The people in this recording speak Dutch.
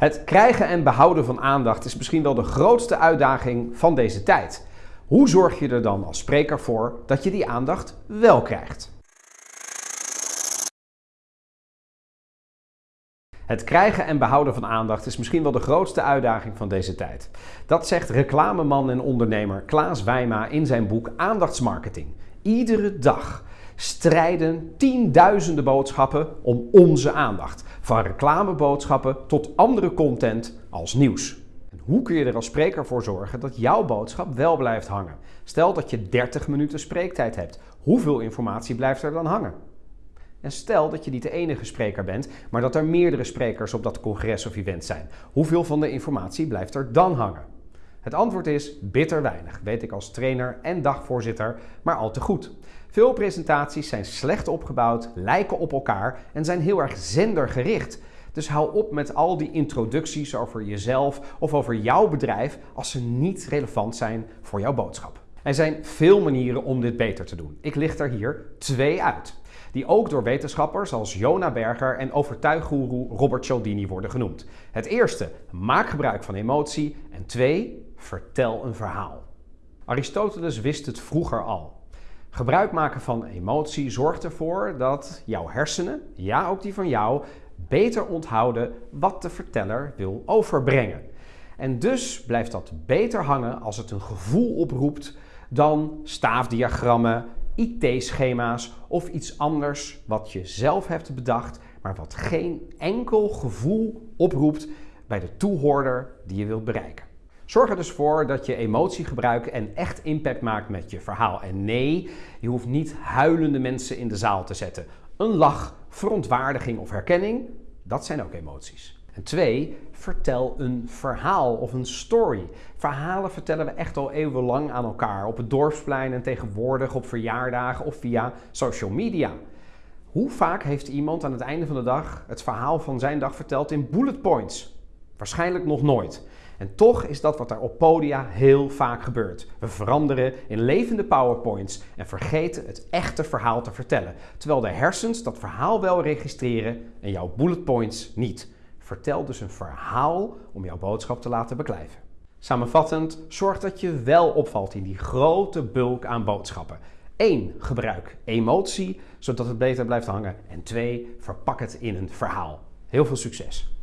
Het krijgen en behouden van aandacht is misschien wel de grootste uitdaging van deze tijd. Hoe zorg je er dan als spreker voor dat je die aandacht wel krijgt? Het krijgen en behouden van aandacht is misschien wel de grootste uitdaging van deze tijd. Dat zegt reclameman en ondernemer Klaas Wijma in zijn boek Aandachtsmarketing. Iedere dag strijden tienduizenden boodschappen om onze aandacht. Van reclameboodschappen tot andere content als nieuws. En hoe kun je er als spreker voor zorgen dat jouw boodschap wel blijft hangen? Stel dat je 30 minuten spreektijd hebt. Hoeveel informatie blijft er dan hangen? En stel dat je niet de enige spreker bent, maar dat er meerdere sprekers op dat congres of event zijn. Hoeveel van de informatie blijft er dan hangen? Het antwoord is bitter weinig, weet ik als trainer en dagvoorzitter, maar al te goed. Veel presentaties zijn slecht opgebouwd, lijken op elkaar en zijn heel erg zendergericht. Dus hou op met al die introducties over jezelf of over jouw bedrijf als ze niet relevant zijn voor jouw boodschap. Er zijn veel manieren om dit beter te doen. Ik licht er hier twee uit, die ook door wetenschappers als Jona Berger en overtuiggoeroe Robert Cialdini worden genoemd. Het eerste, maak gebruik van emotie en twee, vertel een verhaal. Aristoteles wist het vroeger al. Gebruik maken van emotie zorgt ervoor dat jouw hersenen, ja ook die van jou, beter onthouden wat de verteller wil overbrengen. En dus blijft dat beter hangen als het een gevoel oproept dan staafdiagrammen, IT-schema's of iets anders wat je zelf hebt bedacht, maar wat geen enkel gevoel oproept bij de toehoorder die je wilt bereiken. Zorg er dus voor dat je emotie gebruikt en echt impact maakt met je verhaal. En nee, je hoeft niet huilende mensen in de zaal te zetten. Een lach, verontwaardiging of herkenning, dat zijn ook emoties. En twee, vertel een verhaal of een story. Verhalen vertellen we echt al eeuwenlang aan elkaar. Op het dorpsplein en tegenwoordig op verjaardagen of via social media. Hoe vaak heeft iemand aan het einde van de dag het verhaal van zijn dag verteld in bullet points? Waarschijnlijk nog nooit. En toch is dat wat er op podia heel vaak gebeurt. We veranderen in levende powerpoints en vergeten het echte verhaal te vertellen. Terwijl de hersens dat verhaal wel registreren en jouw bullet points niet. Vertel dus een verhaal om jouw boodschap te laten beklijven. Samenvattend, zorg dat je wel opvalt in die grote bulk aan boodschappen. 1. Gebruik emotie, zodat het beter blijft hangen. En 2. Verpak het in een verhaal. Heel veel succes!